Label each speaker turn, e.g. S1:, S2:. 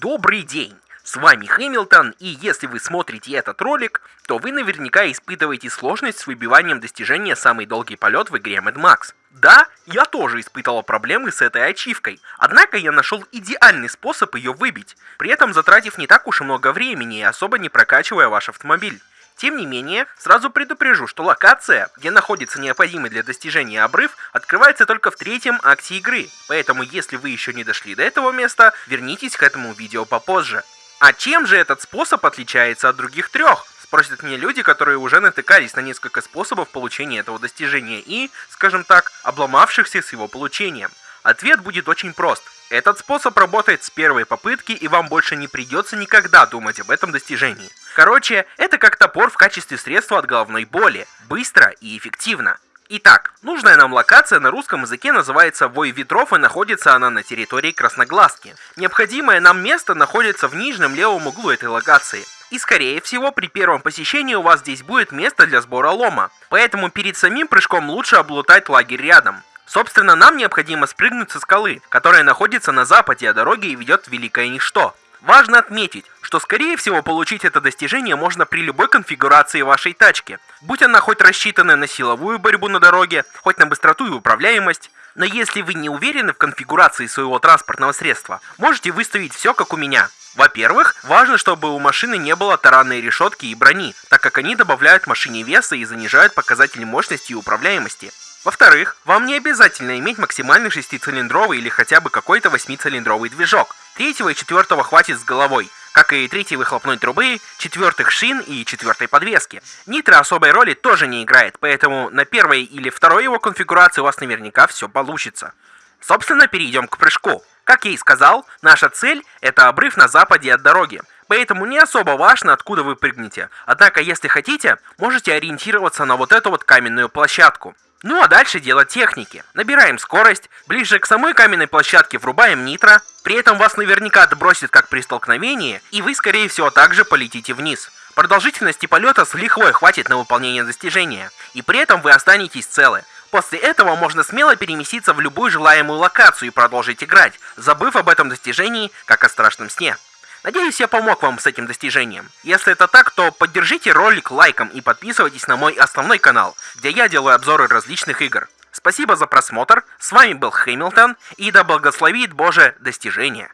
S1: Добрый день! С вами Хэмилтон, и если вы смотрите этот ролик, то вы наверняка испытываете сложность с выбиванием достижения «Самый долгий полет» в игре Mad Max. Да, я тоже испытывал проблемы с этой ачивкой, однако я нашел идеальный способ ее выбить, при этом затратив не так уж и много времени и особо не прокачивая ваш автомобиль. Тем не менее, сразу предупрежу, что локация, где находится необходимый для достижения обрыв, открывается только в третьем акте игры, поэтому если вы еще не дошли до этого места, вернитесь к этому видео попозже. А чем же этот способ отличается от других трех? Спросят мне люди, которые уже натыкались на несколько способов получения этого достижения и, скажем так, обломавшихся с его получением. Ответ будет очень прост. Этот способ работает с первой попытки, и вам больше не придется никогда думать об этом достижении. Короче, это как топор в качестве средства от головной боли. Быстро и эффективно. Итак, нужная нам локация на русском языке называется Вой Ветров и находится она на территории Красноглазки. Необходимое нам место находится в нижнем левом углу этой локации. И скорее всего при первом посещении у вас здесь будет место для сбора лома. Поэтому перед самим прыжком лучше облутать лагерь рядом. Собственно, нам необходимо спрыгнуть со скалы, которая находится на западе от дороги и ведет в Великое Ничто. Важно отметить, что скорее всего получить это достижение можно при любой конфигурации вашей тачки, будь она хоть рассчитанная на силовую борьбу на дороге, хоть на быстроту и управляемость. Но если вы не уверены в конфигурации своего транспортного средства, можете выставить все как у меня. Во-первых, важно, чтобы у машины не было таранной решетки и брони, так как они добавляют машине веса и занижают показатели мощности и управляемости. Во-вторых, вам не обязательно иметь максимальный шестицилиндровый или хотя бы какой-то восьмицилиндровый движок. Третьего и четвертого хватит с головой, как и третьей выхлопной трубы, четвертых шин и четвертой подвески. Нитро особой роли тоже не играет, поэтому на первой или второй его конфигурации у вас наверняка все получится. Собственно, перейдем к прыжку. Как я и сказал, наша цель – это обрыв на западе от дороги. Поэтому не особо важно, откуда вы прыгнете. Однако, если хотите, можете ориентироваться на вот эту вот каменную площадку. Ну а дальше дело техники. Набираем скорость, ближе к самой каменной площадке врубаем нитро, при этом вас наверняка отбросит как при столкновении, и вы скорее всего также полетите вниз. Продолжительности полета с лихвой хватит на выполнение достижения, и при этом вы останетесь целы. После этого можно смело переместиться в любую желаемую локацию и продолжить играть, забыв об этом достижении, как о страшном сне. Надеюсь, я помог вам с этим достижением. Если это так, то поддержите ролик лайком и подписывайтесь на мой основной канал, где я делаю обзоры различных игр. Спасибо за просмотр, с вами был Хэмилтон, и да благословит Боже достижения.